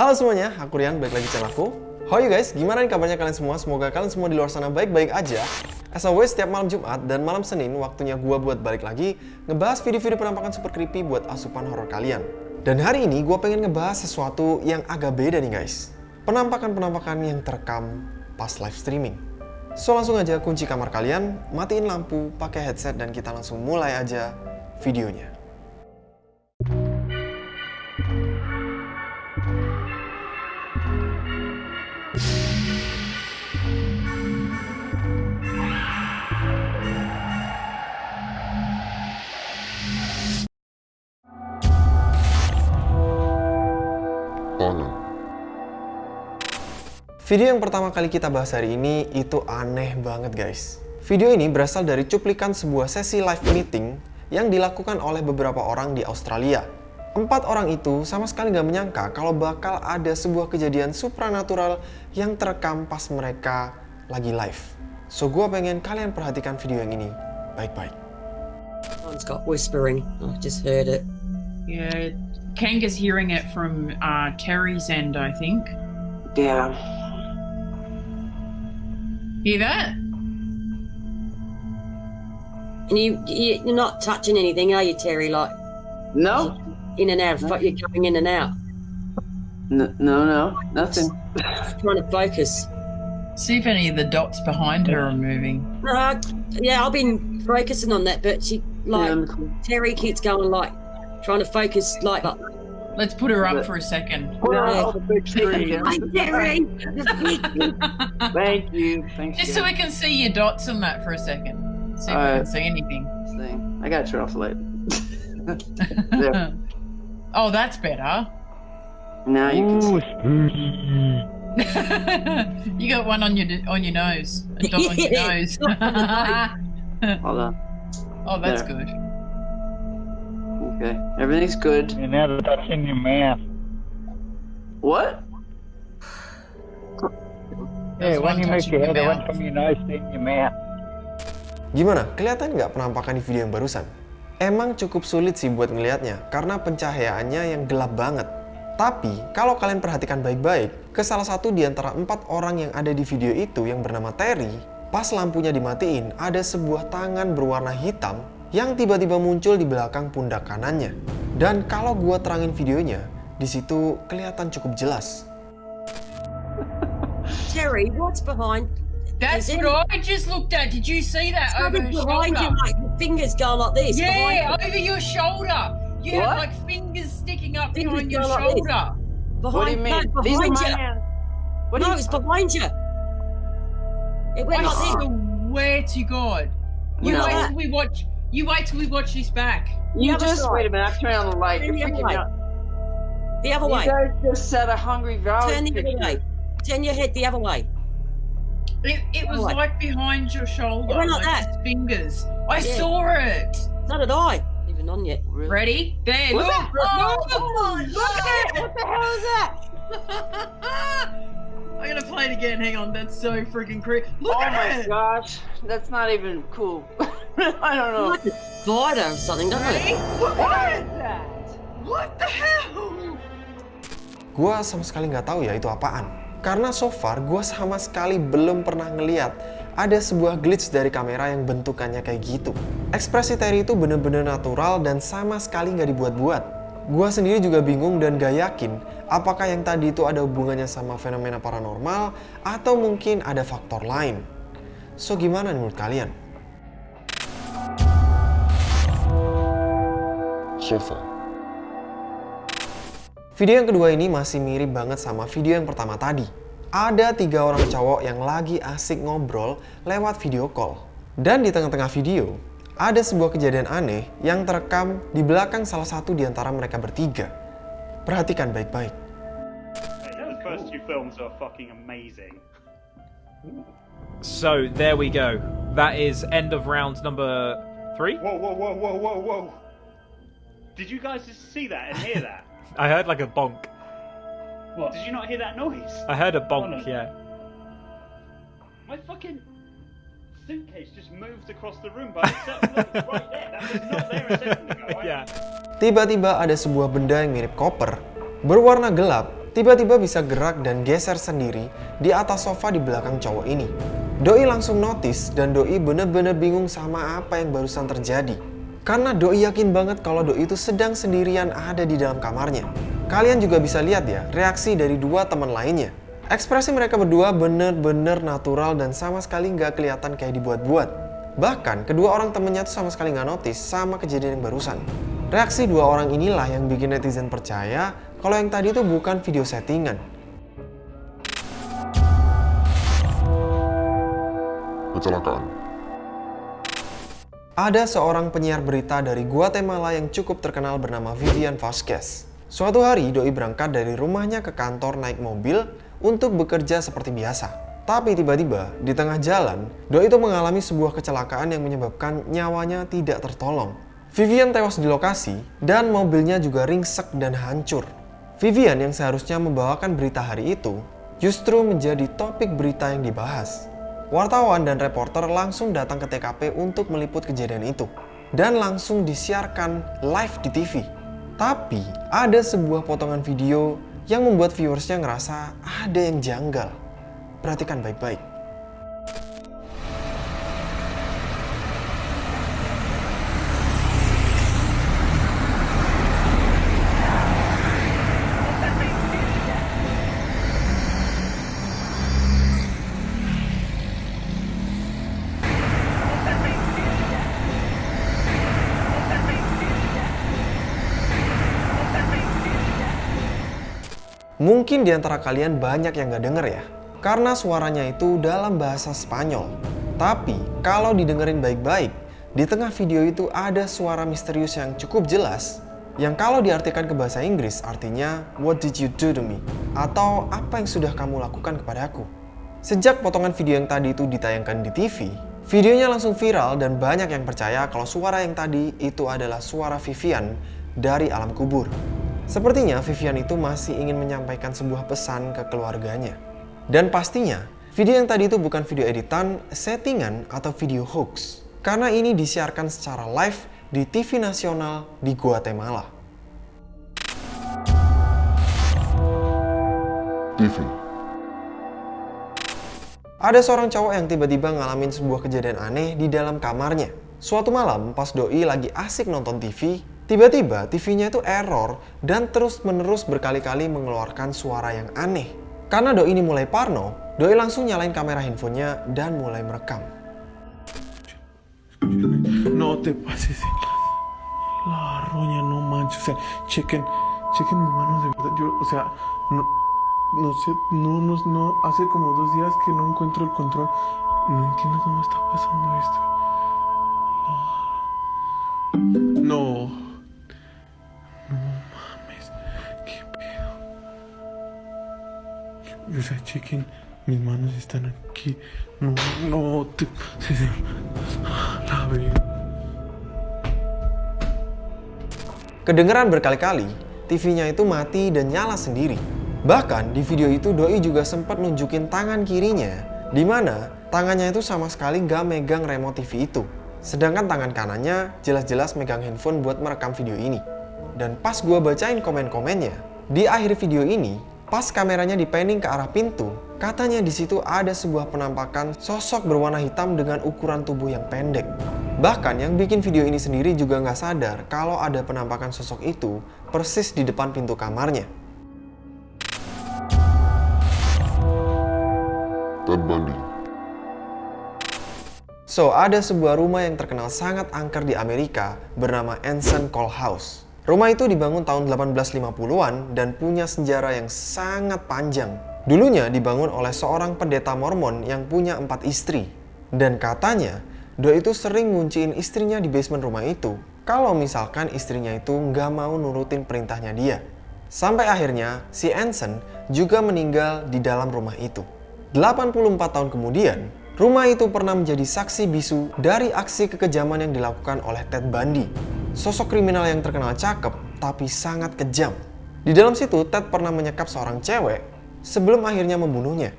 Halo semuanya, aku Rian, balik lagi channel aku. How you guys? Gimana nih kabarnya kalian semua? Semoga kalian semua di luar sana baik-baik aja. As always, setiap malam Jumat dan malam Senin, waktunya gua buat balik lagi ngebahas video-video penampakan super creepy buat asupan horor kalian. Dan hari ini gua pengen ngebahas sesuatu yang agak beda nih guys. Penampakan-penampakan yang terekam pas live streaming. So langsung aja kunci kamar kalian, matiin lampu, pakai headset dan kita langsung mulai aja videonya. Video yang pertama kali kita bahas hari ini itu aneh banget guys. Video ini berasal dari cuplikan sebuah sesi live meeting yang dilakukan oleh beberapa orang di Australia. Empat orang itu sama sekali nggak menyangka kalau bakal ada sebuah kejadian supranatural yang terekam pas mereka lagi live. So gue pengen kalian perhatikan video yang ini baik-baik. Someone's got whispering. I just heard it. Yeah, Kanga's hearing it from uh, Terry's end, I think. Yeah. Hear that? And you, you you're not touching anything, are you, Terry? Like No. in and out. But you're going in and out. N- no, no, nothing. Trying to focus. See if any of the dots behind her are moving. Uh, yeah, I've been focusing on that, but she like Yeah. Terry keeps going like trying to focus like. like Let's put her up for a second. Put No. on the big screen. Hi, Terry. Thank you. Thank you. Just so we can see your dots on that for a second. See if we can uh, see anything. Thing. I got to turn off the light. Oh, that's better. now you can see. you got one on your on your nose. A dot on your nose. Hold on. oh, that's There. good. Okay. Everything's good. You're now touching your mouth. What? That's when one you touching your head, went mouth. from your nose to in your mouth. Gimana? Kelihatan nggak penampakan di video yang barusan? Emang cukup sulit sih buat ngelihatnya karena pencahayaannya yang gelap banget. Tapi kalau kalian perhatikan baik-baik, ke salah satu di antara empat orang yang ada di video itu yang bernama Terry, pas lampunya dimatiin ada sebuah tangan berwarna hitam yang tiba-tiba muncul di belakang pundak kanannya. Dan kalau gua terangin videonya, di situ kelihatan cukup jelas. Terry, what's behind? That's Is it- what I just looked at. Did you see that over her behind you, shoulder? like your fingers going like this. Yeah, over your shoulder. You What? have like fingers sticking up Fingers behind your go like shoulder. you. Behind, What do you mean? No, These are my you. hands. What do no, you? it's behind you. It went I like this. swear to God. You till we watch. You wait till we watch this back. You just side. wait a minute. I'm turning on the light. Turn You're the other freaking out. The other You way. guys just said a hungry valley Turn the other way. Turn your head the other way. It, it was What? like behind your shoulder, It went like his fingers. I Yeah. saw it. So did I. Even on yet. Really? Ready? There. Look. Oh, Oh, look at it. What the hell is that? I'm gonna play it again. Hang on. That's so freaking creepy. Look oh at my it. gosh, that's not even cool. I don't know. Like a or something, doesn't Ready? it? Look What at is it. that? What the hell? Gua sama sekali nggak tahu ya itu apaan. Karena so far gua sama sekali belum pernah ngeliat ada sebuah glitch dari kamera yang bentukannya kayak gitu. Ekspresi Terry itu bener-bener natural dan sama sekali nggak dibuat-buat. Gua sendiri juga bingung dan gak yakin apakah yang tadi itu ada hubungannya sama fenomena paranormal atau mungkin ada faktor lain. So gimana menurut kalian? Video yang kedua ini masih mirip banget sama video yang pertama tadi. Ada tiga orang cowok yang lagi asik ngobrol lewat video call. Dan di tengah-tengah video, ada sebuah kejadian aneh yang terekam di belakang salah satu di antara mereka bertiga. Perhatikan baik-baik. The first two films are fucking amazing. So there we go. That is end of round number three. Whoa, whoa, whoa, whoa, whoa, whoa! Did you guys just see that and hear that? I heard like a bonk. what? Did you not hear that noise? I heard a Hold bonk. on. Yeah. My fucking suitcase just moved across the room by itself. Look, right there. That was not there a second ago. I- Yeah. Tiba-tiba ada sebuah benda yang mirip koper, berwarna gelap, tiba-tiba bisa gerak dan geser sendiri di atas sofa di belakang cowok ini. Doi langsung notice dan Doi bener-bener bingung sama apa yang barusan terjadi. Karena Doi yakin banget kalau Doi itu sedang sendirian ada di dalam kamarnya. Kalian juga bisa lihat ya reaksi dari dua teman lainnya. Ekspresi mereka berdua bener-bener natural dan sama sekali nggak kelihatan kayak dibuat-buat. Bahkan kedua orang temennya tuh sama sekali nggak notice sama kejadian yang barusan. Reaksi dua orang inilah yang bikin netizen percaya kalau yang tadi itu bukan video settingan. Kecelakaan. Ada seorang penyiar berita dari Guatemala yang cukup terkenal bernama Vivian Vasquez. Suatu hari, Doi berangkat dari rumahnya ke kantor naik mobil untuk bekerja seperti biasa. Tapi tiba-tiba, di tengah jalan, Doi itu mengalami sebuah kecelakaan yang menyebabkan nyawanya tidak tertolong. Vivian tewas di lokasi, dan mobilnya juga ringsek dan hancur. Vivian yang seharusnya membawakan berita hari itu, justru menjadi topik berita yang dibahas. Wartawan dan reporter langsung datang ke TKP untuk meliput kejadian itu dan langsung disiarkan live di TV. Tapi ada sebuah potongan video yang membuat viewersnya ngerasa ada yang janggal. Perhatikan baik-baik. Mungkin di antara kalian banyak yang gak denger ya, karena suaranya itu dalam bahasa Spanyol. Tapi kalau didengerin baik-baik, di tengah video itu ada suara misterius yang cukup jelas, yang kalau diartikan ke bahasa Inggris artinya What did you do to me? Atau apa yang sudah kamu lakukan kepadaku? Sejak potongan video yang tadi itu ditayangkan di TV, videonya langsung viral dan banyak yang percaya kalau suara yang tadi itu adalah suara Vivian dari alam kubur. Sepertinya Vivian itu masih ingin menyampaikan sebuah pesan ke keluarganya. Dan pastinya, video yang tadi itu bukan video editan, settingan, atau video hoax. Karena ini disiarkan secara live di TV nasional di Guatemala. TV. Ada seorang cowok yang tiba-tiba ngalamin sebuah kejadian aneh di dalam kamarnya. Suatu malam, pas Doi lagi asik nonton TV, tiba-tiba TV-nya itu error dan terus-menerus berkali-kali mengeluarkan suara yang aneh. Karena Doi ini mulai parno, Doi langsung nyalain kamera handphonenya dan mulai merekam. No te pases la, roña, no manches. Chequen, chequen mis manos de verdad. Yo, o sea, no, no sé, no, no, no, hace como dos días que no encuentro el control. No entiendo cómo está pasando esto. No O sea, mis manos están aquí. No, no, te, sí, sí. La. Kedengeran berkali-kali, TV-nya itu mati dan nyala sendiri. Bahkan di video itu Doi juga sempat nunjukin tangan kirinya, di mana tangannya itu sama sekali gak megang remote TV itu. Sedangkan tangan kanannya jelas-jelas megang handphone buat merekam video ini. Dan pas gua bacain komen-komennya, di akhir video ini, pas kameranya dipanning ke arah pintu, katanya di situ ada sebuah penampakan sosok berwarna hitam dengan ukuran tubuh yang pendek. Bahkan yang bikin video ini sendiri juga nggak sadar kalau ada penampakan sosok itu persis di depan pintu kamarnya. Ted Bundy. So, ada sebuah rumah yang terkenal sangat angker di Amerika bernama Anson Call House. Rumah itu dibangun tahun 1850-an dan punya sejarah yang sangat panjang. Dulunya dibangun oleh seorang pendeta Mormon yang punya empat istri. Dan katanya, Doi itu sering ngunciin istrinya di basement rumah itu kalau misalkan istrinya itu nggak mau nurutin perintahnya dia. Sampai akhirnya si Anson juga meninggal di dalam rumah itu. 84 tahun kemudian, rumah itu pernah menjadi saksi bisu dari aksi kekejaman yang dilakukan oleh Ted Bundy. Sosok kriminal yang terkenal cakep tapi sangat kejam. Di dalam situ, Ted pernah menyekap seorang cewek sebelum akhirnya membunuhnya.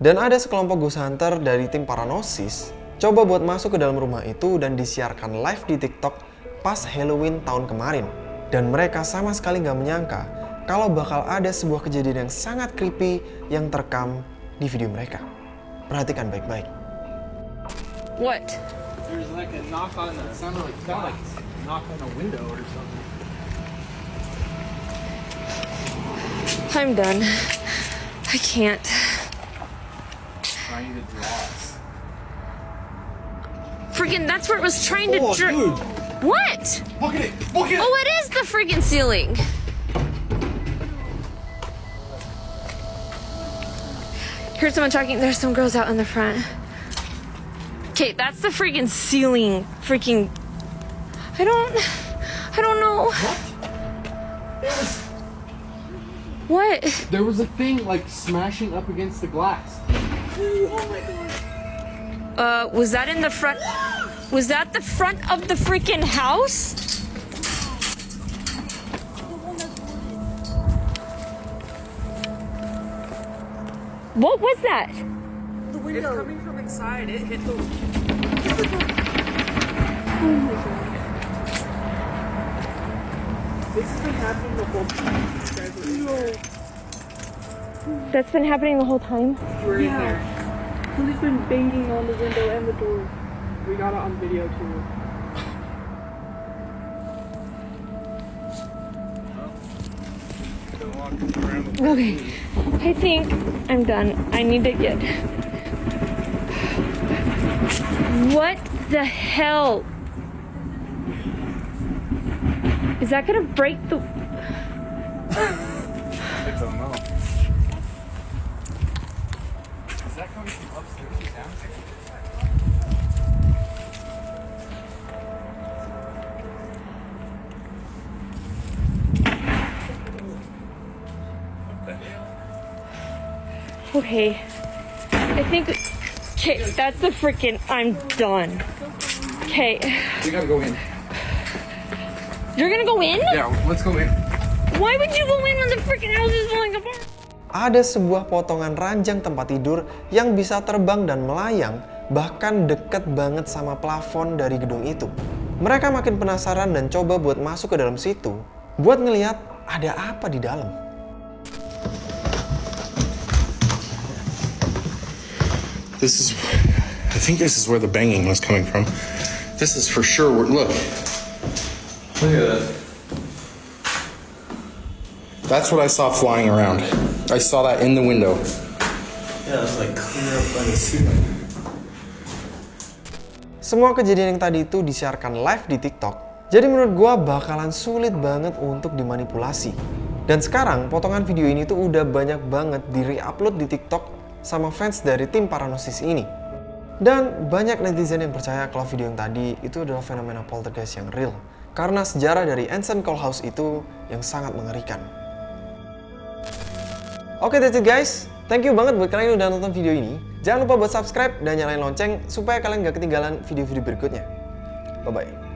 Dan ada sekelompok ghost hunter dari tim Paranosis coba buat masuk ke dalam rumah itu dan disiarkan live di TikTok pas Halloween tahun kemarin. Dan mereka sama sekali nggak menyangka kalau bakal ada sebuah kejadian yang sangat creepy yang terekam di video mereka. Perhatikan baik-baik. What? There's like a knock on the like sounded like knock on a window or something. I'm done. I can't. Trying to draw. Freaking, that's where it was trying to. Oh, dr- dude. What? Look at it! Look at it! Oh, it is the freaking ceiling. Here's someone talking. There's some girls out in the front. Okay, that's the freaking ceiling. Freaking. I don't. I don't know. What? What? There was a thing like smashing up against the glass. Uh, was that in the front? Was that the front of the freaking house? What was that? The window. It's coming from inside. It hit the. That's been happening the whole time. Yeah, Somebody's been banging on the window and the door. We got it on video too. Okay, I think I'm done. I need to get. What the hell? Is that gonna break the. I don't know. Is that coming from upstairs or downstairs? Okay. I think. Okay, that's the freaking. I'm done. Okay. We gotta go in. You're gonna go in? Yeah, let's go in. Why would you go in when the freaking house is falling apart? Ada sebuah potongan ranjang tempat tidur yang bisa terbang dan melayang bahkan deket banget sama plafon dari gedung itu. Mereka makin penasaran dan coba buat masuk ke dalam situ buat ngeliat ada apa di dalam. This is, I think this is where the banging was coming from. This is for sure. Where, look. Look at that. That's what I saw flying around. I saw that in the window. Yeah, it's like clear up by the ceiling. Semua kejadian yang tadi itu disiarkan live di TikTok, jadi menurut gua bakalan sulit banget untuk dimanipulasi. Dan sekarang potongan video ini tuh udah banyak banget di re-upload di TikTok sama fans dari tim Paranosis ini. Dan banyak netizen yang percaya kalau video yang tadi itu adalah fenomena poltergeist yang real. Karena sejarah dari Call House itu yang sangat mengerikan. Oke that's it guys, thank you banget buat kalian yang udah nonton video ini. Jangan lupa buat subscribe dan nyalain lonceng supaya kalian gak ketinggalan video-video berikutnya. Bye-bye.